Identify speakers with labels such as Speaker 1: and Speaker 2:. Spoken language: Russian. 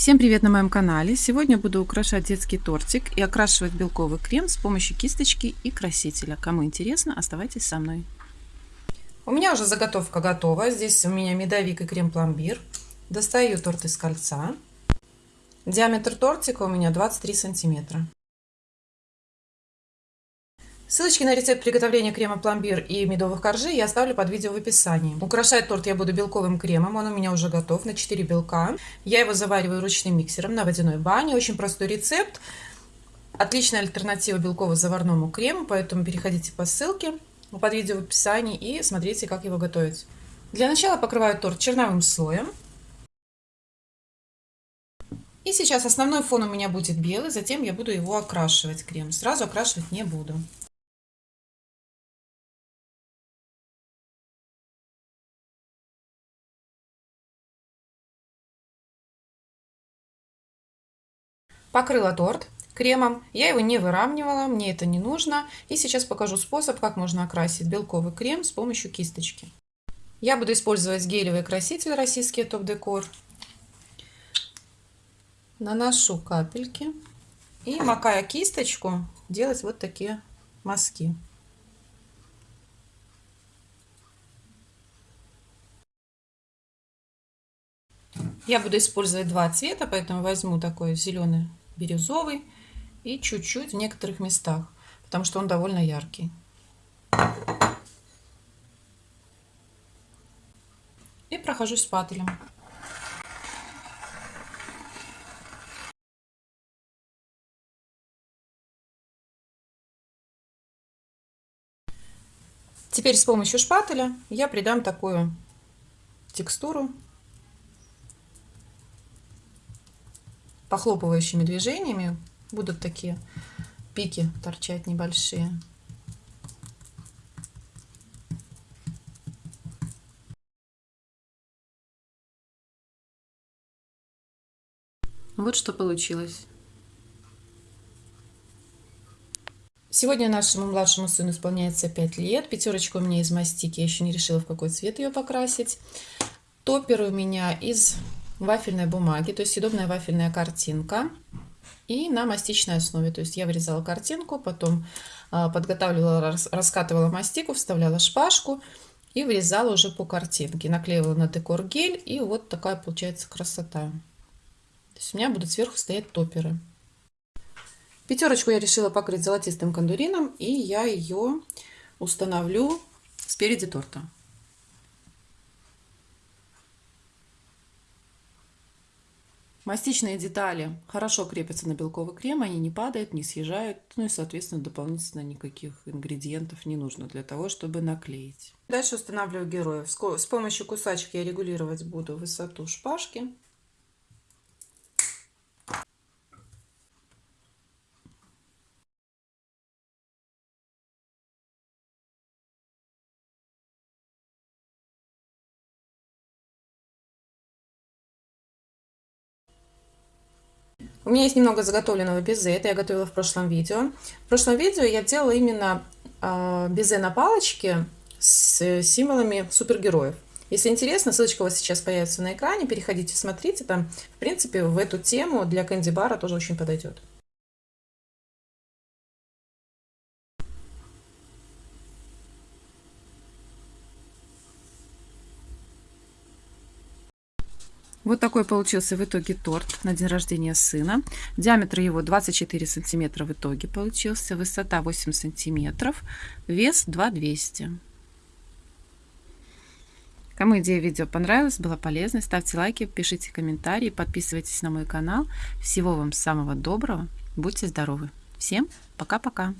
Speaker 1: Всем привет на моем канале! Сегодня буду украшать детский тортик и окрашивать белковый крем с помощью кисточки и красителя. Кому интересно, оставайтесь со мной. У меня уже заготовка готова. Здесь у меня медовик и крем-пломбир. Достаю торт из кольца. Диаметр тортика у меня 23 сантиметра. Ссылочки на рецепт приготовления крема пломбир и медовых коржей я оставлю под видео в описании. Украшать торт я буду белковым кремом, он у меня уже готов на 4 белка. Я его завариваю ручным миксером на водяной бане. Очень простой рецепт. Отличная альтернатива белково-заварному крему, поэтому переходите по ссылке под видео в описании и смотрите, как его готовить. Для начала покрываю торт черновым слоем. И сейчас основной фон у меня будет белый, затем я буду его окрашивать крем. Сразу окрашивать не буду. Покрыла торт кремом. Я его не выравнивала, мне это не нужно. И сейчас покажу способ, как можно окрасить белковый крем с помощью кисточки. Я буду использовать гелевый краситель российский Топ Декор. Наношу капельки. И макая кисточку, делать вот такие мазки. Я буду использовать два цвета, поэтому возьму такой зеленый бирюзовый и чуть-чуть в некоторых местах, потому что он довольно яркий. И прохожусь спателем. Теперь с помощью шпателя я придам такую текстуру похлопывающими движениями будут такие пики торчать небольшие. Вот что получилось. Сегодня нашему младшему сыну исполняется 5 лет. Пятерочка у меня из мастики. Я еще не решила, в какой цвет ее покрасить. Топпер у меня из вафельной бумаги, то есть съедобная вафельная картинка. И на мастичной основе. То есть я вырезала картинку, потом а, подготавливала, раскатывала мастику, вставляла шпажку и вырезала уже по картинке. Наклеивала на декор гель и вот такая получается красота. То есть у меня будут сверху стоять топеры. Пятерочку я решила покрыть золотистым кондурином и я ее установлю спереди торта. Мастичные детали хорошо крепятся на белковый крем, они не падают, не съезжают, ну и, соответственно, дополнительно никаких ингредиентов не нужно для того, чтобы наклеить. Дальше устанавливаю героев. С помощью кусачек я регулировать буду высоту шпажки. У меня есть немного заготовленного безе, это я готовила в прошлом видео. В прошлом видео я делала именно э, безе на палочке с символами супергероев. Если интересно, ссылочка у вас сейчас появится на экране, переходите, смотрите, там, в принципе, в эту тему для кэнди-бара тоже очень подойдет. Вот такой получился в итоге торт на день рождения сына. Диаметр его 24 сантиметра в итоге получился. Высота 8 сантиметров. Вес 2200. Кому идея видео понравилась, была полезной, ставьте лайки, пишите комментарии, подписывайтесь на мой канал. Всего вам самого доброго. Будьте здоровы. Всем пока-пока.